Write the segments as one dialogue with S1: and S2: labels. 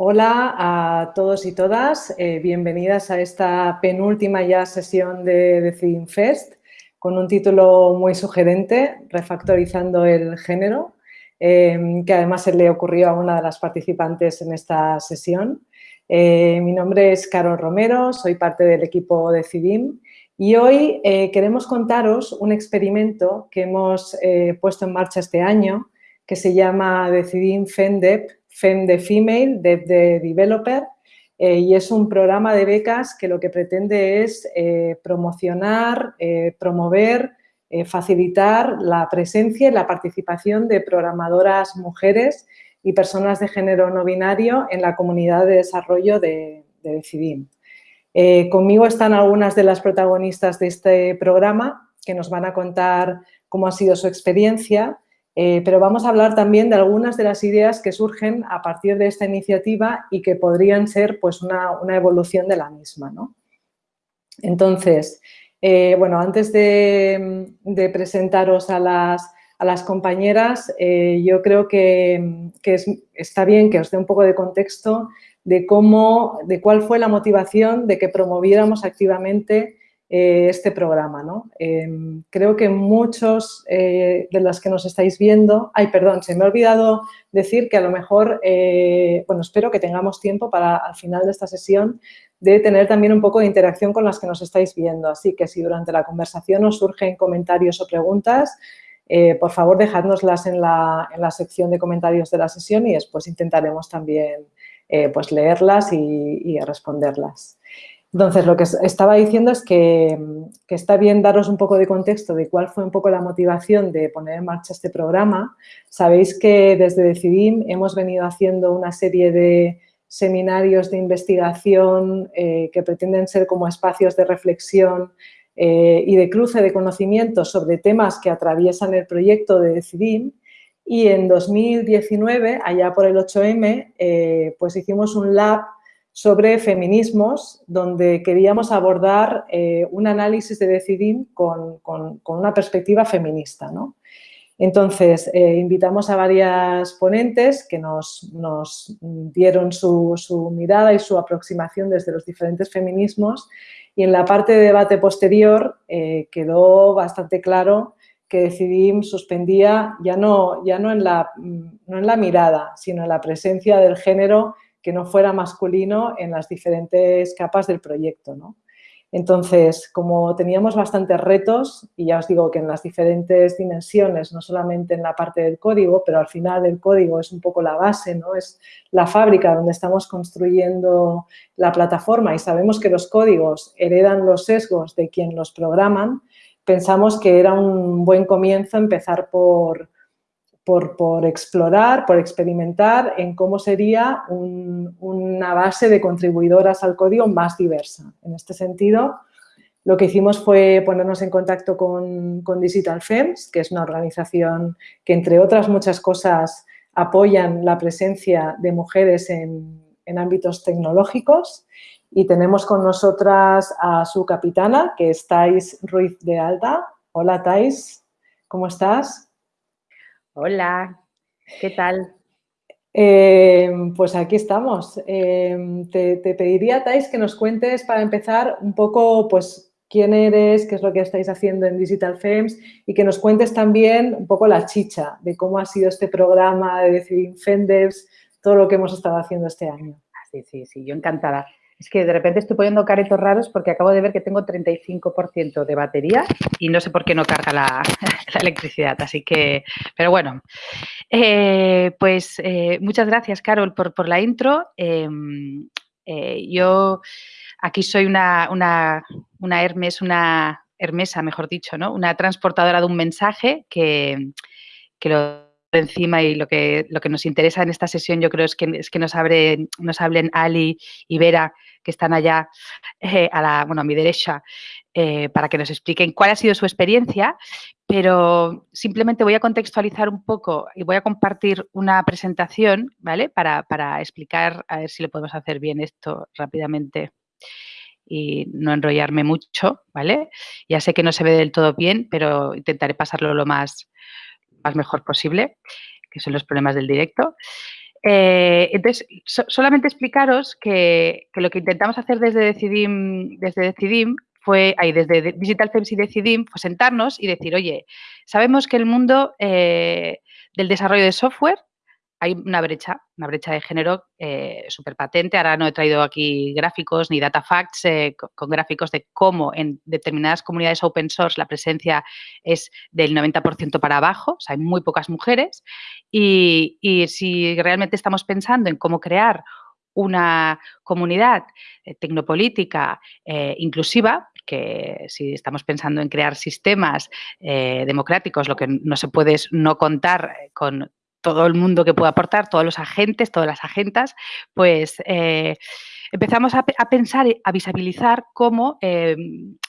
S1: Hola a todos y todas, eh, bienvenidas a esta penúltima ya sesión de Decidim Fest con un título muy sugerente, Refactorizando el género, em, que además se le ocurrió a una de las participantes en esta sesión. Eh, mi nombre es Carol Romero, soy parte del equipo de CIDIM y hoy eh, queremos contaros un experimento que hemos puesto en marcha este año que se llama Decidim FENDEP, FEM de Female, Dev de Developer, eh, y es un programa de becas que lo que pretende es eh, promocionar, eh, promover, facilitar la presencia y la participación de programadoras mujeres y personas de género no binario en la comunidad de desarrollo de, de Decidim. conmigo están algunas de las protagonistas de este programa que nos van a contar cómo ha sido su experiencia eh, pero vamos a hablar también de algunas de las ideas que surgen a partir de esta iniciativa y que podrían ser pues, una, evolución de la misma. Entonces, eh, bueno, antes de, presentaros a las, compañeras, eh, yo creo que, está bien que os dé un poco de contexto de cómo, de cuál fue la motivación de que promoviéramos activamente eh, este programa. ¿no? Em, creo que muchos eh, de los que nos estáis viendo... Ay, perdón, se me ha olvidado decir que a lo mejor, eh, bueno, espero que tengamos tiempo para al final de esta sesión de tener también un poco de interacción con las que nos estáis viendo. Así que si durante la conversación os surgen comentarios o preguntas, por favor dejadnoslas en la, en la, sección de comentarios de la sesión y después intentaremos también pues leerlas y responderlas. Entonces, lo que estaba diciendo es que, está bien daros un poco de contexto de cuál fue un poco la motivación de poner en marcha este programa. Sabéis que desde Decidim hemos venido haciendo una serie de seminarios de investigación eh, que pretenden ser como espacios de reflexión eh, y de cruce de conocimientos sobre temas que atraviesan el proyecto de Decidim. Y en 2019, allá por el 8M, eh, pues hicimos un lab sobre feminismos, donde queríamos abordar eh, un análisis de Decidim con, una perspectiva feminista. Entonces, eh, invitamos a varias ponentes que nos, dieron su, mirada y su aproximación desde los diferentes feminismos y en la parte de debate posterior eh, quedó bastante claro que Decidim suspendía ya no, ya no en, la, no en la mirada, sino en la presencia del género que no fuera masculino en las diferentes capas del proyecto. ¿no? Entonces, como teníamos bastantes retos, y ya os digo que en las diferentes dimensiones, no solamente en la parte del código, pero al final el código es un poco la base, ¿no? es la fábrica donde estamos construyendo la plataforma y sabemos que los códigos heredan los sesgos de quien los programan, pensamos que era un buen comienzo empezar por, por, explorar, por experimentar en cómo sería una base de contribuidoras al código más diversa. En este sentido, lo que hicimos fue ponernos en contacto con, Digital Femmes, que es una organización que, entre otras muchas cosas, apoyan la presencia de mujeres en, ámbitos tecnológicos y tenemos con nosotras a su capitana, que es Thais Ruiz de Alda. Hola, Thais, ¿cómo estás?
S2: Hola, ¿qué tal?
S1: Eh, pues aquí estamos. Eh, te, pediría, Thais, que nos cuentes para empezar un poco pues, quién eres, qué es lo que estáis haciendo en Digital Femmes y que nos cuentes también un poco la chicha de cómo ha sido este programa de Decidim Fenders, todo lo que hemos estado haciendo este año.
S2: Sí, sí, sí, yo encantada. Es que de repente estoy poniendo caretos raros porque acabo de ver que tengo 35% de batería y no sé por qué no carga la, electricidad. Así que, pero bueno, eh, pues eh, muchas gracias, Carol, por, la intro. Em, eh, yo aquí soy una, una, Hermes, una Hermesa, mejor dicho, ¿no? Una transportadora de un mensaje que, que lo encima y lo que, lo que nos interesa en esta sesión yo creo es que, es que nos, nos hablen Ali y Vera, que están allá eh, a, la, bueno, a mi derecha, eh, para que nos expliquen cuál ha sido su experiencia, pero simplemente voy a contextualizar un poco y voy a compartir una presentación, ¿vale? Para, para explicar, a ver si lo podemos hacer bien esto rápidamente y no enrollarme mucho, ¿vale? Ya sé que no se ve del todo bien, pero intentaré pasarlo lo más, más mejor posible, que son los problemas del directo. Eh, entonces, solamente explicaros que, lo que intentamos hacer desde Decidim, desde Decidim fue, ahí, desde Digital Firms y Decidim, fue sentarnos y decir, oye, sabemos que el mundo eh, del desarrollo de software hay una brecha, una brecha de género eh, súper patente. Ahora no he traído aquí gráficos ni data facts eh, con, gráficos de cómo en determinadas comunidades open source la presencia es del 90% para abajo, o sea, hay muy pocas mujeres. Y, si realmente estamos pensando en cómo crear una comunidad eh, tecnopolítica inclusiva, que si estamos pensando en crear sistemas democráticos, lo que no se puede es no contar con todo el mundo que pueda aportar, todos los agentes, todas las agentas, pues eh, empezamos a, pensar, a visibilizar cómo eh,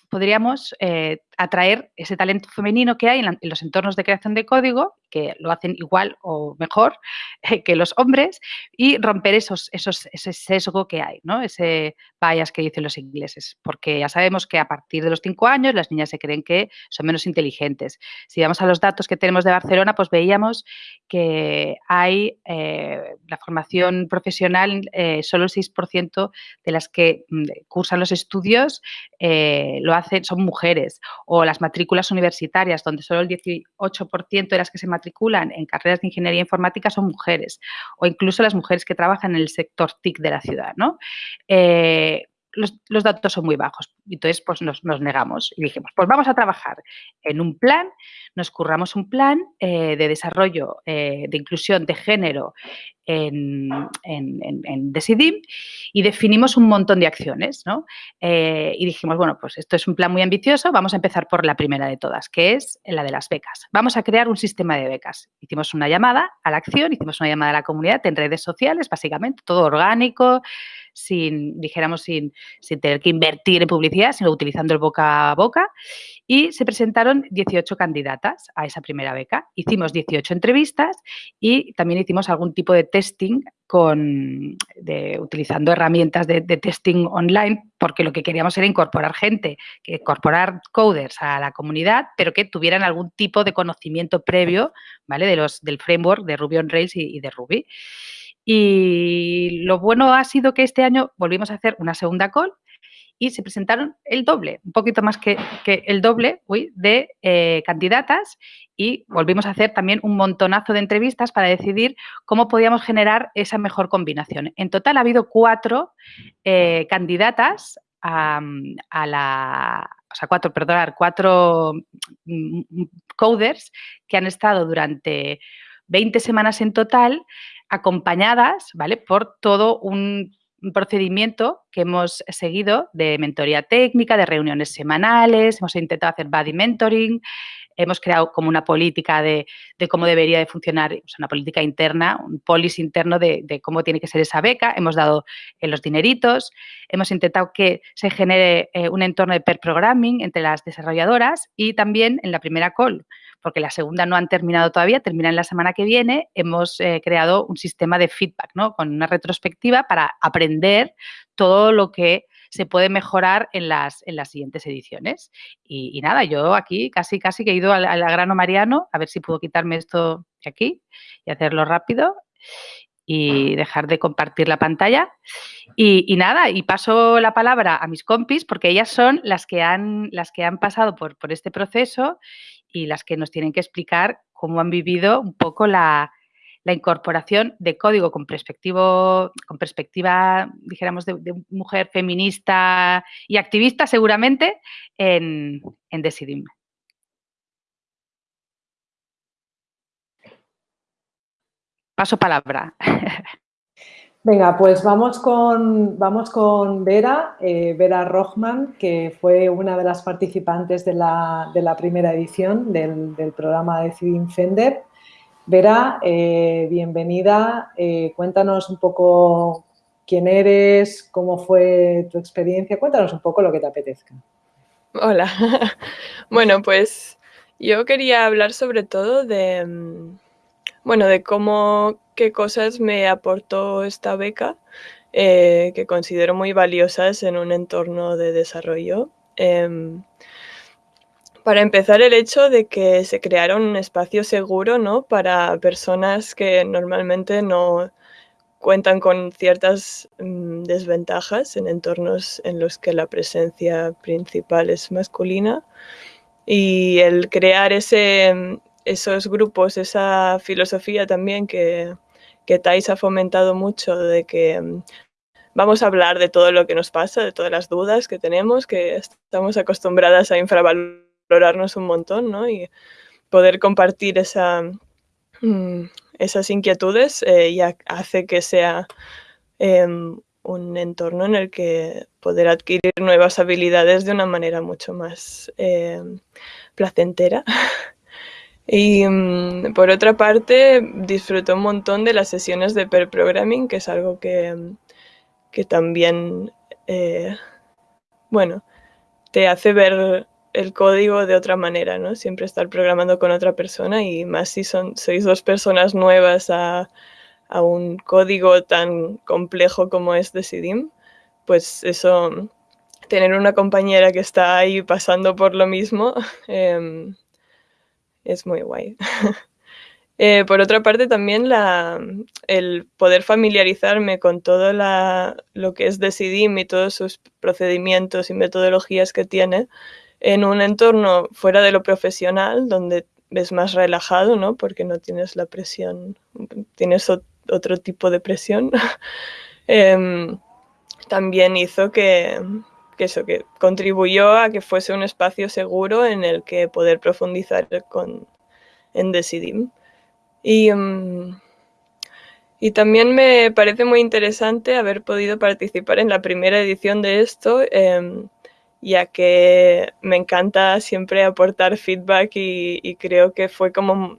S2: podríamos eh, atraer ese talento femenino que hay en, los entornos de creación de código, que lo hacen igual o mejor eh, que los hombres, y romper esos, esos, ese sesgo que hay, ¿no? ese bias que dicen los ingleses, porque ya sabemos que a partir de los cinco años las niñas se creen que son menos inteligentes. Si vamos a los datos que tenemos de Barcelona, pues veíamos que hay eh, la formación profesional, solo el 6% de las que mm, cursan los estudios lo hacen, son mujeres o las matrículas universitarias, donde solo el 18% de las que se matriculan en carreras de ingeniería informática son mujeres, o incluso las mujeres que trabajan en el sector TIC de la ciudad. ¿no? Eh, los, datos son muy bajos. Entonces, pues nos, negamos y dijimos, pues vamos a trabajar en un plan, nos curramos un plan eh, de desarrollo eh, de inclusión de género en, en, Decidim y definimos un montón de acciones, ¿no? Eh, y dijimos, bueno, pues esto es un plan muy ambicioso, vamos a empezar por la primera de todas, que es la de las becas. Vamos a crear un sistema de becas. Hicimos una llamada a la acción, hicimos una llamada a la comunidad en redes sociales, básicamente, todo orgánico, sin, dijéramos, sin, sin tener que invertir en publicidad, sino utilizando el boca a boca. Y se presentaron 18 candidatas a esa primera beca. Hicimos 18 entrevistas y también hicimos algún tipo de testing con, utilizando herramientas de, testing online, porque lo que queríamos era incorporar gente, incorporar coders a la comunidad, pero que tuvieran algún tipo de conocimiento previo ¿vale? de los, del framework de Ruby on Rails y de Ruby. Y lo bueno ha sido que este año volvimos a hacer una segunda call y se presentaron el doble, un poquito más que, el doble de eh, candidatas y volvimos a hacer también un montonazo de entrevistas para decidir cómo podíamos generar esa mejor combinación. En total ha habido cuatro eh, candidatas a, la, o sea, cuatro, perdonar, cuatro mm, coders que han estado durante 20 semanas en total acompañadas, ¿vale? Por todo un procedimiento que hemos seguido de mentoría técnica, de reuniones semanales, hemos intentado hacer body mentoring, hemos creado como una política de, cómo debería de funcionar, una política interna, un policy interno de, cómo tiene que ser esa beca, hemos dado eh, los dineritos, hemos intentado que se genere eh, un entorno de pair programming entre las desarrolladoras y también en la primera call porque la segunda no han terminado todavía, terminan la semana que viene, hemos eh, creado un sistema de feedback, ¿no? Con una retrospectiva para aprender todo lo que se puede mejorar en las, en las siguientes ediciones. Y, nada, yo aquí casi, casi que he ido al, al grano mariano, a ver si puedo quitarme esto de aquí y hacerlo rápido y dejar de compartir la pantalla. Y, nada, y paso la palabra a mis compis porque ellas son las que han, las que han pasado por, por este proceso y las que nos tienen que explicar cómo han vivido un poco la, incorporación de código con, perspectivo, con perspectiva, dijéramos, de, mujer feminista y activista seguramente en, en Decidim. Paso palabra.
S1: Venga, pues vamos con, vamos con Vera, eh, Vera Rochman, que fue una de las participantes de la, primera edición del, programa de Cidim Fender. Vera, eh, bienvenida. Eh, cuéntanos un poco quién eres, cómo fue tu experiencia. Cuéntanos un poco lo que te apetezca.
S3: Hola. bueno, pues yo quería hablar sobre todo de, mm, bueno, de cómo qué cosas me aportó esta beca, eh, que considero muy valiosas en un entorno de desarrollo. Em, para empezar, el hecho de que se creara un espacio seguro ¿no? para personas que normalmente no, cuentan con ciertas mm, desventajas en entornos en los que la presencia principal es masculina y el crear ese, esos grupos, esa filosofía también que, que Thais ha fomentado mucho de que mm, vamos a hablar de todo lo que nos pasa, de todas las dudas que tenemos, que estamos acostumbradas a infravalorarnos un montón, ¿no? Y poder compartir mm, esas inquietudes eh, ya hace que sea em, un entorno en el que poder adquirir nuevas habilidades de una manera mucho más em, placentera. Y mm, por otra parte, disfruto un montón de las sesiones de pair programming, que es algo que, que también, eh, bueno, te hace ver el código de otra manera, ¿no? Siempre estar programando con otra persona y más si son, sois dos personas nuevas a, a un código tan complejo como es Decidim, pues eso, tener una compañera que está ahí pasando por lo mismo em, es muy guay. Eh, por otra parte, también la, el poder familiarizarme con todo la, lo que es Decidim y todos sus procedimientos y metodologías que tiene en un entorno fuera de lo profesional, donde ves más relajado, ¿no? Porque no tienes la presión, tienes otro tipo de presión. Em, también hizo que, que, eso, que contribuyó a que fuese un espacio seguro en el que poder profundizar con, en Decidim. Y, mm, y también me parece muy interesante haber podido participar en la primera edición de esto, em, ya que me encanta siempre aportar feedback y, creo que fue como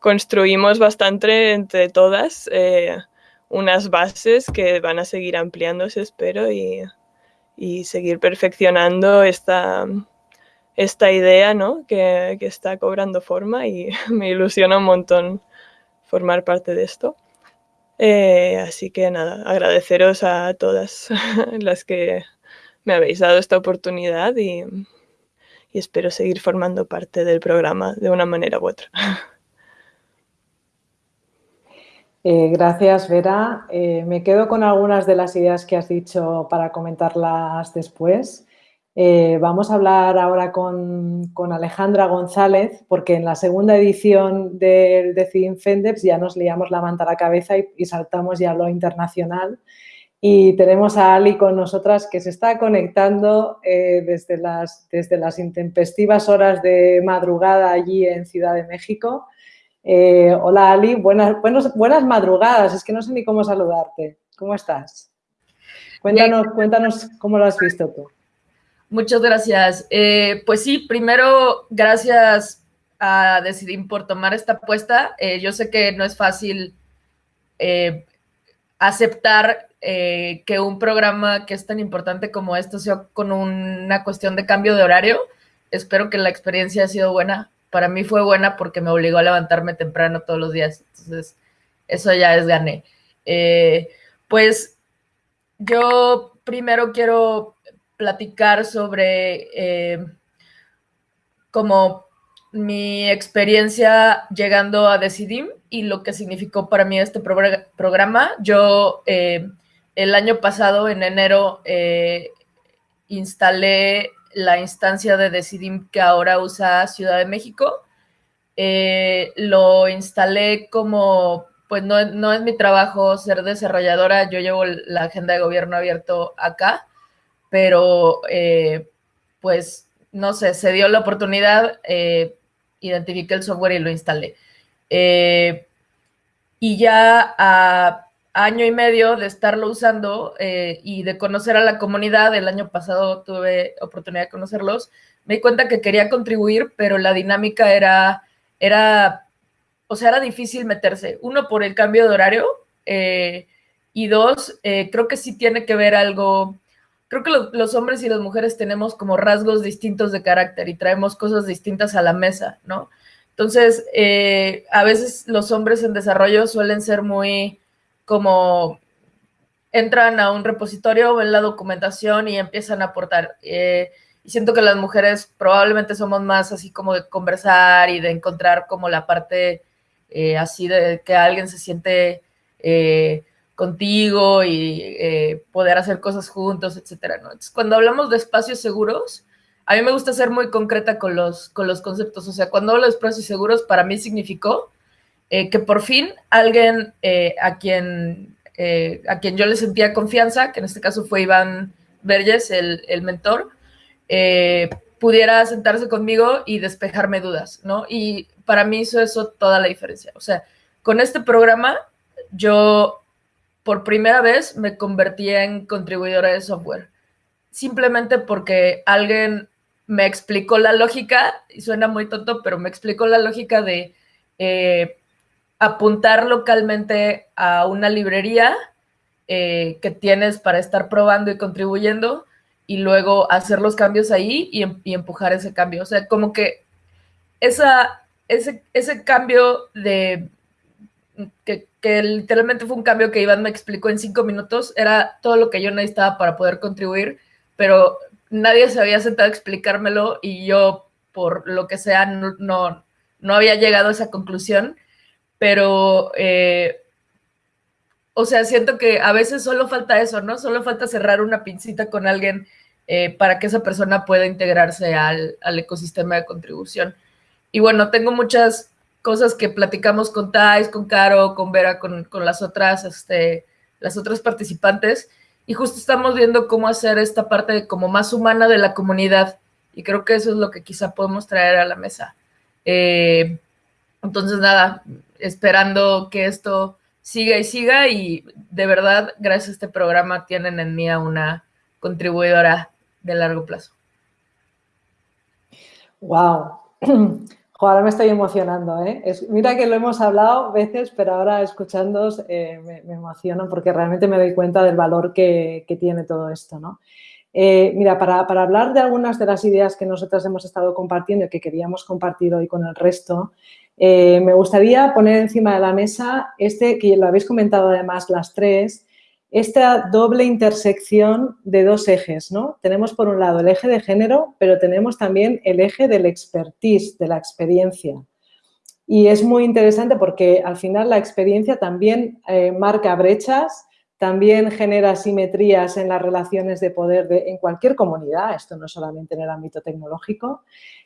S3: construimos bastante entre todas eh, unas bases que van a seguir ampliándose, espero, y, y seguir perfeccionando esta, esta idea ¿no? que, que, está cobrando forma y me ilusiona un montón formar parte de esto. Eh, así que nada, agradeceros a todas las que me habéis dado esta oportunidad y, y espero seguir formando parte del programa de una manera u otra.
S1: Eh, gracias, Vera. Eh, me quedo con algunas de las ideas que has dicho para comentarlas después. Eh, vamos a hablar ahora con, Alejandra González, porque en la segunda edición del Decidim Fendeps ya nos liamos la manta a la cabeza y, saltamos ya a lo internacional. Y tenemos a Ali con nosotras que se está conectando desde, las, desde las intempestivas horas de madrugada allí en Ciudad de México. Eh, hola Ali, buenas, buenas madrugadas, es que no sé ni cómo saludarte. ¿Cómo estás? Cuéntanos, cuéntanos cómo lo has visto tú.
S4: Muchas gracias. Eh, pues sí, primero, gracias a Decidim por tomar esta apuesta. Eh, yo sé que no es fácil eh, aceptar que un programa que es tan importante como esto sea con una cuestión de cambio de horario. Espero que la experiencia ha sido buena. Para mí fue buena porque me obligó a levantarme temprano todos los días. Entonces, eso ya es gané. pues yo primero quiero platicar sobre eh, como mi experiencia llegando a Decidim y lo que significó para mí este programa. Yo eh, el año pasado, en enero, eh, instalé la instancia de Decidim que ahora usa Ciudad de México. lo instalé como, pues no, no es mi trabajo ser desarrolladora, yo llevo la agenda de gobierno abierto acá pero eh, pues no sé, se dio la oportunidad, eh, identifiqué el software y lo instalé. Eh, y ya a año y medio de estarlo usando y de conocer a la comunidad, el año pasado tuve oportunidad de conocerlos, me di cuenta que quería contribuir, pero la dinámica era, era o sea, era difícil meterse. Uno, por el cambio de horario, y dos, creo que sí tiene que ver algo creo que los hombres y las mujeres tenemos como rasgos distintos de carácter y traemos cosas distintas a la mesa, ¿no? Entonces, eh, a veces los hombres en desarrollo suelen ser muy como entran a un repositorio, ven la documentación y empiezan a aportar. Eh, y siento que las mujeres probablemente somos más así como de conversar y de encontrar como la parte eh, así de que alguien se siente contigo y eh, poder hacer cosas juntos, etcétera. Entonces, cuando hablamos de espacios seguros, a mí me gusta ser muy concreta con los, con los conceptos. O sea, cuando hablo de espacios seguros, para mí significó eh, que por fin alguien eh, a, quien, a quien yo le sentía confianza, que en este caso fue Iván Verges, el, el mentor, pudiera sentarse conmigo y despejarme dudas, ¿no? Y para mí hizo eso toda la diferencia. O sea, con este programa yo por primera vez me convertí en contribuidora de software. Simplemente porque alguien me explicó la lógica, y suena muy tonto, pero me explicó la lógica de eh, apuntar localmente a una librería eh, que tienes para estar probando y contribuyendo y luego hacer los cambios ahí y, em, empujar ese cambio. O sea, como que esa, ese, ese cambio de que, literalmente fue un cambio que Iván me explicó en cinco minutos, era todo lo que yo necesitaba para poder contribuir, pero nadie se había sentado a explicármelo y yo, por lo que sea, no, no, había llegado a esa conclusión, pero, eh, o sea, siento que a veces solo falta eso, ¿no? Solo falta cerrar una pincita con alguien eh, para que esa persona pueda integrarse al, al ecosistema de contribución. Y bueno, tengo muchas cosas que platicamos con Thais, con Caro, con Vera, con, las, otras, este, las otras participantes. Y justo estamos viendo cómo hacer esta parte como más humana de la comunidad. Y creo que eso es lo que quizá podemos traer a la mesa. Eh, entonces, nada, esperando que esto siga y siga. Y de verdad, gracias a este programa, tienen en mí a una contribuidora de largo plazo.
S1: Wow. ahora me estoy emocionando, ¿eh? mira que lo hemos hablado veces, pero ahora escuchándos eh, me, emociono porque realmente me doy cuenta del valor que, tiene todo esto, ¿no? Eh, mira, para, hablar de algunas de las ideas que nosotros hemos estado compartiendo y que queríamos compartir hoy con el resto, eh, me gustaría poner encima de la mesa este, que lo habéis comentado además las tres, esta doble intersección de dos ejes, ¿no? Tenemos por un lado el eje de género, pero tenemos también el eje del expertise, de la experiencia. Y es muy interesante porque al final la experiencia también eh, marca brechas, también genera simetrías en las relaciones de poder en cualquier comunidad, esto no solamente en el ámbito tecnológico.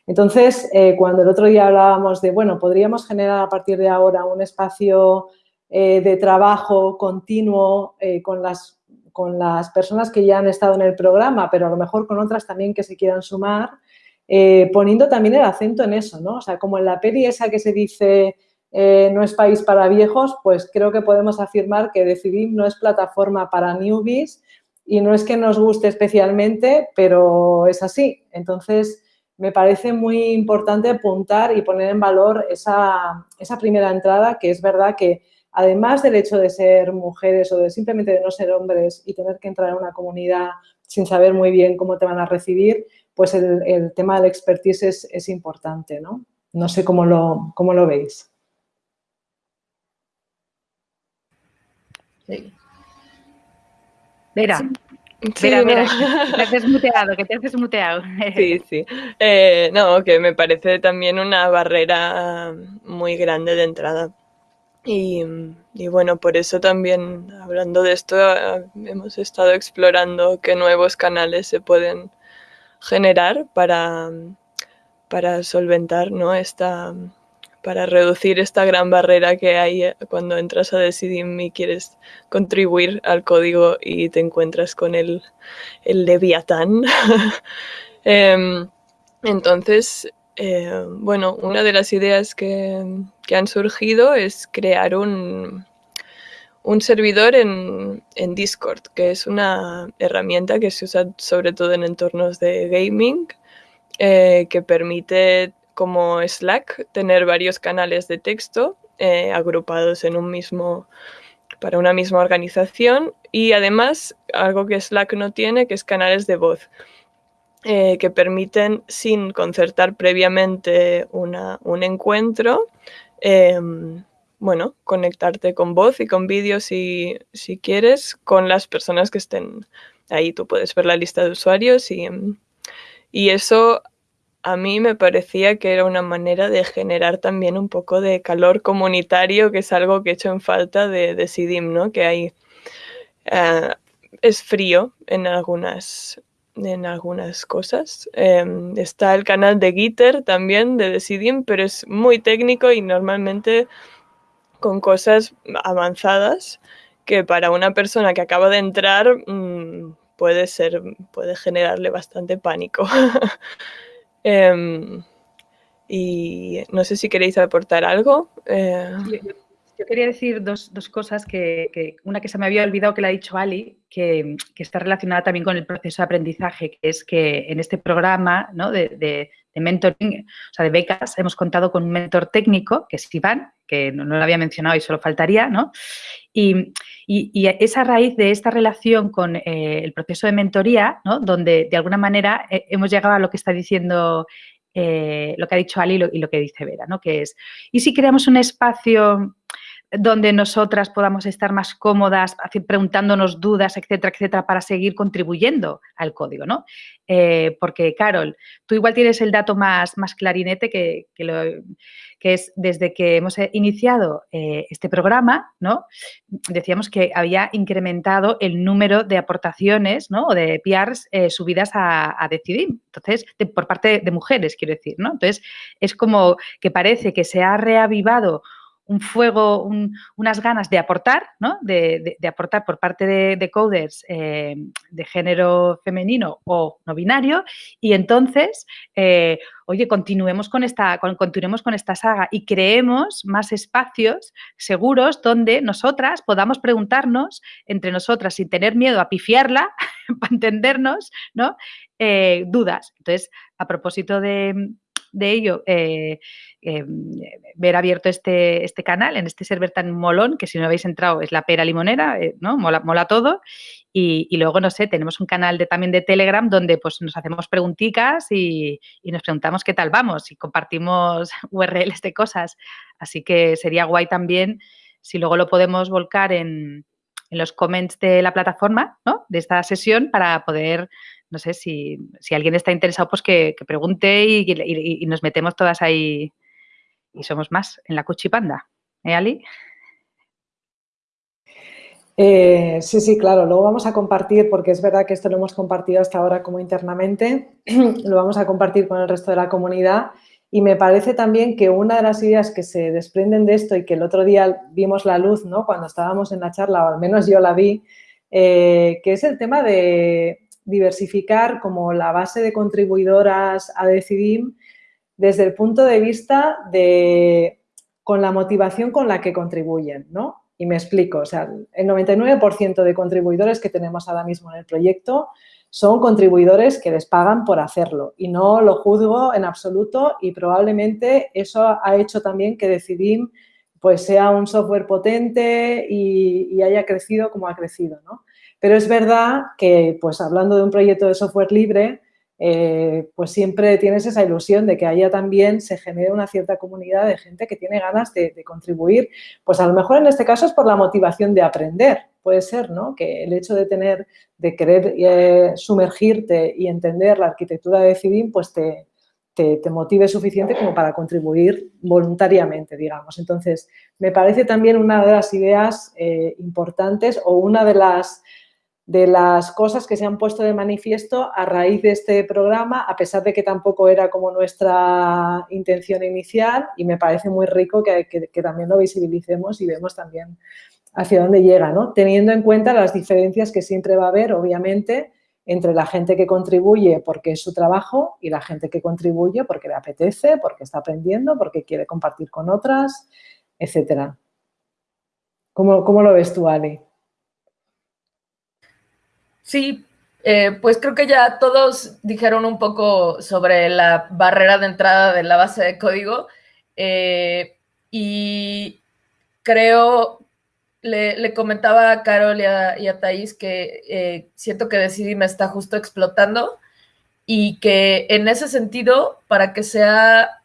S1: Entonces, eh, cuando el otro día hablábamos de, bueno, podríamos generar a partir de ahora un espacio eh, de trabajo continuo eh, con, las, con las personas que ya han estado en el programa, pero a lo mejor con otras también que se quieran sumar, poniendo también el acento en eso, ¿no? O sea, como en la peli esa que se dice no es país para viejos, pues creo que podemos afirmar que Decidim no es plataforma para newbies y no es que nos guste especialmente, pero es así. Entonces, me parece muy importante apuntar y poner en valor esa, esa primera entrada, que es verdad que además del hecho de ser mujeres o de simplemente de no ser hombres y tener que entrar en una comunidad sin saber muy bien cómo te van a recibir, pues el, tema del expertise es, importante, ¿no? No sé cómo lo, cómo lo veis.
S2: Sí. Vera, Sí, Vera, que te has desmuteado, que te has desmuteado.
S3: Sí, sí. Eh, no, que me parece también una barrera muy grande de entrada. Y, bueno, por eso también, hablando de esto, ah, hemos estado explorando qué nuevos canales se pueden generar para, para solventar, ¿no? Esta, para reducir esta gran barrera que hay eh, cuando entras a Decidim y quieres contribuir al código y te encuentras con el, el Leviatán. Em, entonces, eh, bueno, una de las ideas que, han surgido es crear un, un servidor en, Discord, que es una herramienta que se usa sobre todo en entornos de gaming, eh, que permite, como Slack, tener varios canales de texto eh, agrupados en un mismo para una misma organización y además algo que Slack no tiene, que es canales de voz. Eh, que permiten, sin concertar previamente un encuentro, em, bueno, conectarte con voz y con vídeo si, si, quieres con las personas que estén ahí. Tú puedes ver la lista de usuarios y, y eso a mí me parecía que era una manera de generar también un poco de calor comunitario, que es algo que he hecho en falta de, de ¿no? Que hay es frío en algunas, en algunas cosas. Em, está el canal de Gitter también de Decidim, pero es muy técnico y normalmente con cosas avanzadas que para una persona que acaba de entrar mm, puede ser, puede generarle bastante pánico. Em, y no sé si queréis aportar algo.
S2: Eh, yo quería decir dos, cosas, que, una que se me había olvidado que le ha dicho Ali, que, está relacionada también con el proceso de aprendizaje, que es que en este programa de, mentoring, o sea, de becas, hemos contado con un mentor técnico, que es Iván, que no, lo había mencionado y solo faltaría, ¿no? Y, y, esa raíz de esta relación con eh, el proceso de mentoría, ¿no? donde de alguna manera eh, hemos llegado a lo que está diciendo eh, lo que ha dicho Ali y lo, que dice Vera, ¿no? Que es, ¿y si creamos un espacio donde nosotras podamos estar más cómodas, preguntándonos dudas, etcétera, etcétera, para seguir contribuyendo al código, ¿no? Eh, porque, Carol, tú igual tienes el dato más, más clarinete que, que, es desde que hemos iniciado eh, este programa, ¿no? Decíamos que había incrementado el número de aportaciones, ¿no? O de PRs eh, subidas a, a Decidir, entonces, por parte de mujeres, quiero decir, ¿no? Entonces, es como que parece que se ha reavivado un fuego, unas ganas de aportar, ¿no? de, aportar por parte de, coders eh, de género femenino o no binario y entonces, eh, oye, continuemos con, esta, continuemos con esta saga y creemos más espacios seguros donde nosotras podamos preguntarnos entre nosotras sin tener miedo a pifiarla, para entendernos, ¿no? Eh, dudas. Entonces, a propósito de, de ello, eh, eh, ver abierto este, este canal en este server tan molón, que si no habéis entrado es la pera limonera, eh, ¿no? Mola, mola todo. Y, luego, no sé, tenemos un canal de, también de Telegram donde pues nos hacemos preguntitas y, nos preguntamos qué tal vamos y compartimos URLs de cosas. Así que sería guay también si luego lo podemos volcar en, en los comments de la plataforma, ¿no? De esta sesión para poder no sé, si, alguien está interesado, pues que, pregunte y, nos metemos todas ahí y somos más en la cuchipanda. ¿Eh, Ali?
S1: Eh, sí, sí, claro, luego vamos a compartir, porque es verdad que esto lo hemos compartido hasta ahora como internamente, lo vamos a compartir con el resto de la comunidad y me parece también que una de las ideas que se desprenden de esto y que el otro día vimos la luz, ¿no? Cuando estábamos en la charla, o al menos yo la vi, eh, que es el tema de, diversificar como la base de contribuidoras a Decidim desde el punto de vista de con la motivación con la que contribuyen, ¿no? Y me explico, o sea, el 99% de contribuidores que tenemos ahora mismo en el proyecto son contribuidores que les pagan por hacerlo y no lo juzgo en absoluto y probablemente eso ha hecho también que Decidim pues sea un software potente y, y haya crecido como ha crecido, ¿no? Pero es verdad que, pues hablando de un proyecto de software libre, eh, pues siempre tienes esa ilusión de que haya también se genere una cierta comunidad de gente que tiene ganas de, contribuir. Pues a lo mejor en este caso es por la motivación de aprender, puede ser, ¿no? Que el hecho de tener, de querer eh, sumergirte y entender la arquitectura de CIDIM, pues te, te, motive suficiente como para contribuir voluntariamente, digamos. Entonces, me parece también una de las ideas eh, importantes o una de las de las cosas que se han puesto de manifiesto a raíz de este programa, a pesar de que tampoco era como nuestra intención inicial y me parece muy rico que, también lo visibilicemos y vemos también hacia dónde llega, ¿no? Teniendo en cuenta las diferencias que siempre va a haber, obviamente, entre la gente que contribuye porque es su trabajo y la gente que contribuye porque le apetece, porque está aprendiendo, porque quiere compartir con otras, etcétera. ¿Cómo, cómo lo ves tú, Ali?
S4: Sí, eh, pues creo que ya todos dijeron un poco sobre la barrera de entrada de la base de código eh, y creo, le, comentaba a Carol y a, Thais que eh, siento que Decidí me está justo explotando y que en ese sentido, para que sea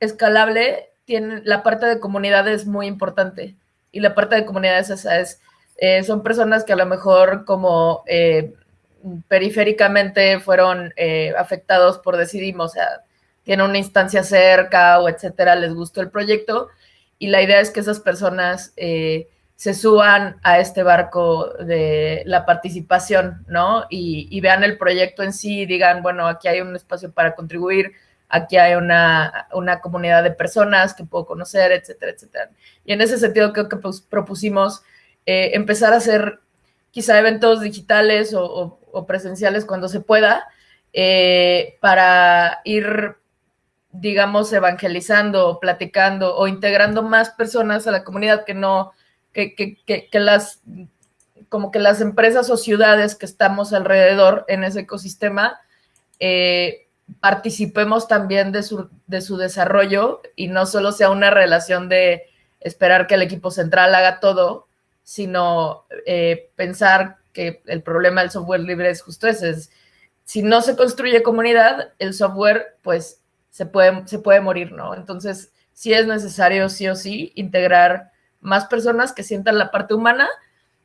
S4: escalable, tiene, la parte de comunidad es muy importante y la parte de comunidad es esa, es eh, son personas que a lo mejor como eh, periféricamente fueron eh, afectados por Decidimos, o sea, tienen una instancia cerca o etcétera, les gustó el proyecto y la idea es que esas personas se suban a este barco de la participación, ¿no? Y, vean el proyecto en sí y digan, bueno, aquí hay un espacio para contribuir, aquí hay una, comunidad de personas que puedo conocer, etcétera, etcétera. Y en ese sentido creo que pues, propusimos eh, empezar a hacer quizá eventos digitales o, presenciales cuando se pueda, eh, para ir, digamos, evangelizando, platicando o integrando más personas a la comunidad que no que, las, como que las empresas o ciudades que estamos alrededor en ese ecosistema eh, participemos también de su, de su desarrollo y no solo sea una relación de esperar que el equipo central haga todo, sino eh, pensar que el problema del software libre es justo ese. Es, si no se construye comunidad, el software pues se puede, se puede morir, ¿no? Entonces, sí es necesario, sí o sí, integrar más personas que sientan la parte humana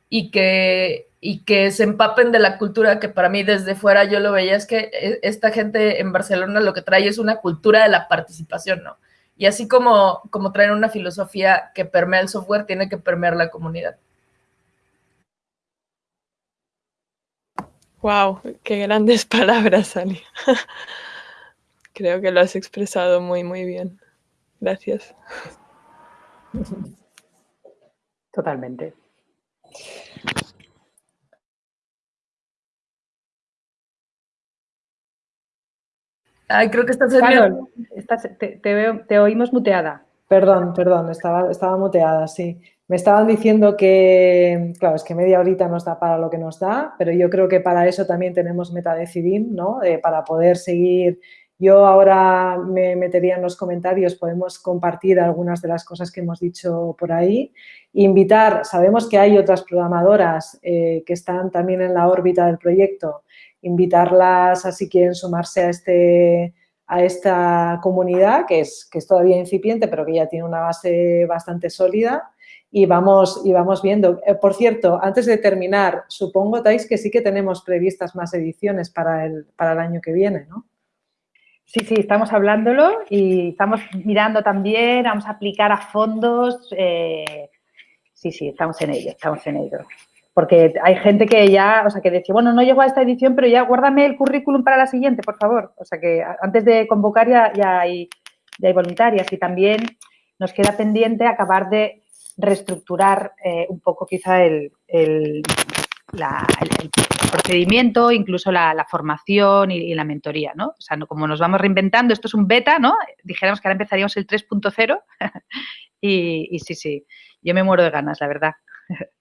S4: y que, y que se empapen de la cultura que para mí desde fuera yo lo veía, es que e, esta gente en Barcelona lo que trae es una cultura de la participación, ¿no? Y así como, como traen una filosofía que permea el software, tiene que permear la comunidad.
S3: Wow, qué grandes palabras, Ani. Creo que lo has expresado muy, muy bien. Gracias.
S2: Totalmente.
S4: Ay, creo que estás
S2: te, te, oímos muteada.
S1: Perdón, perdón, estaba, estaba muteada, sí. Me estaban diciendo que, claro, es que media horita nos da para lo que nos da, pero yo creo que para eso también tenemos Metadecidim, ¿no? para poder seguir yo ahora me metería en los comentarios, podemos compartir algunas de las cosas que hemos dicho por ahí. Invitar, sabemos que hay otras programadoras eh, que están también en la órbita del proyecto, invitarlas a si quieren sumarse a, este, a esta comunidad, que es, que es todavía incipiente, pero que ya tiene una base bastante sólida y vamos, y vamos viendo. Eh, por cierto, antes de terminar, supongo, Tais, que sí que tenemos previstas más ediciones para el, para el año que viene, ¿no?
S2: Sí, sí, estamos hablándolo y estamos mirando también, vamos a aplicar a fondos. Eh, sí, sí, estamos en ello, estamos en ello. Porque hay gente que ya, o sea, que dice, bueno, no llego a esta edición, pero ya guárdame el currículum para la siguiente, por favor. O sea, que antes de convocar ya, ya, hay, hay voluntarias y también nos queda pendiente acabar de reestructurar eh, un poco quizá el, el, procedimiento, incluso la, formación y, la mentoría, ¿no? O sea, como nos vamos reinventando, esto es un beta, ¿no? Dijéramos que ahora empezaríamos el 3.0 y, y sí, sí, yo me muero de ganas, la verdad.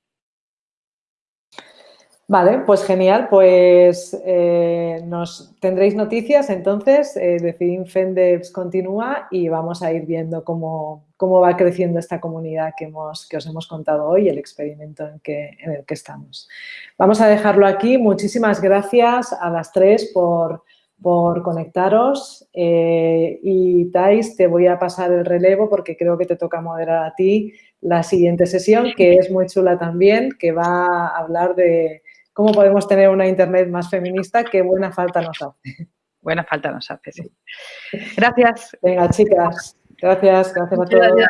S1: Vale, pues genial, pues eh, nos tendréis noticias, entonces eh, Fendevs continúa y vamos a ir viendo cómo, cómo, va creciendo esta comunidad que, hemos, que os hemos contado hoy, el experimento en, que, en el que estamos. Vamos a dejarlo aquí, muchísimas gracias a las tres por, por conectaros eh, y Thais, te voy a pasar el relevo porque creo que te toca moderar a ti la siguiente sesión, que es muy chula también, que va a hablar de cómo podemos tener una Internet más feminista que buena falta nos hace.
S2: Buena falta nos hace, sí. Gracias.
S1: Venga, chicas. Gracias, gracias a todos.